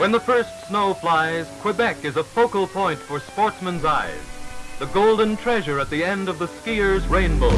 When the first snow flies, Quebec is a focal point for sportsmen's eyes. The golden treasure at the end of the skier's rainbow.